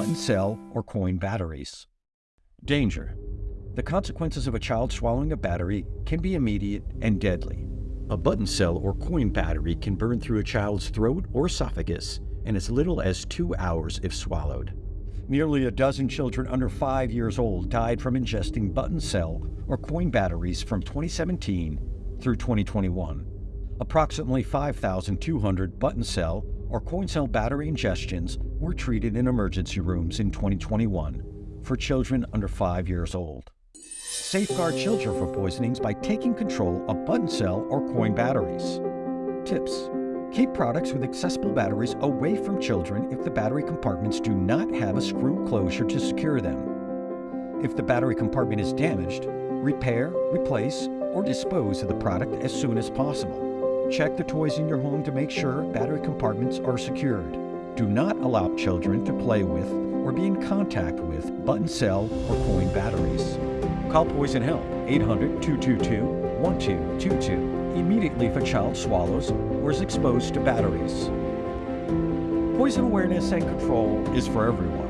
button cell or coin batteries. Danger. The consequences of a child swallowing a battery can be immediate and deadly. A button cell or coin battery can burn through a child's throat or esophagus in as little as two hours if swallowed. Nearly a dozen children under five years old died from ingesting button cell or coin batteries from 2017 through 2021. Approximately 5,200 button cell or coin cell battery ingestions were treated in emergency rooms in 2021 for children under five years old. Safeguard children from poisonings by taking control of button cell or coin batteries. Tips. Keep products with accessible batteries away from children if the battery compartments do not have a screw closure to secure them. If the battery compartment is damaged, repair, replace, or dispose of the product as soon as possible. Check the toys in your home to make sure battery compartments are secured. Do not allow children to play with or be in contact with button cell or coin batteries. Call Poison Help 800 222 1222 immediately if a child swallows or is exposed to batteries. Poison awareness and control is for everyone.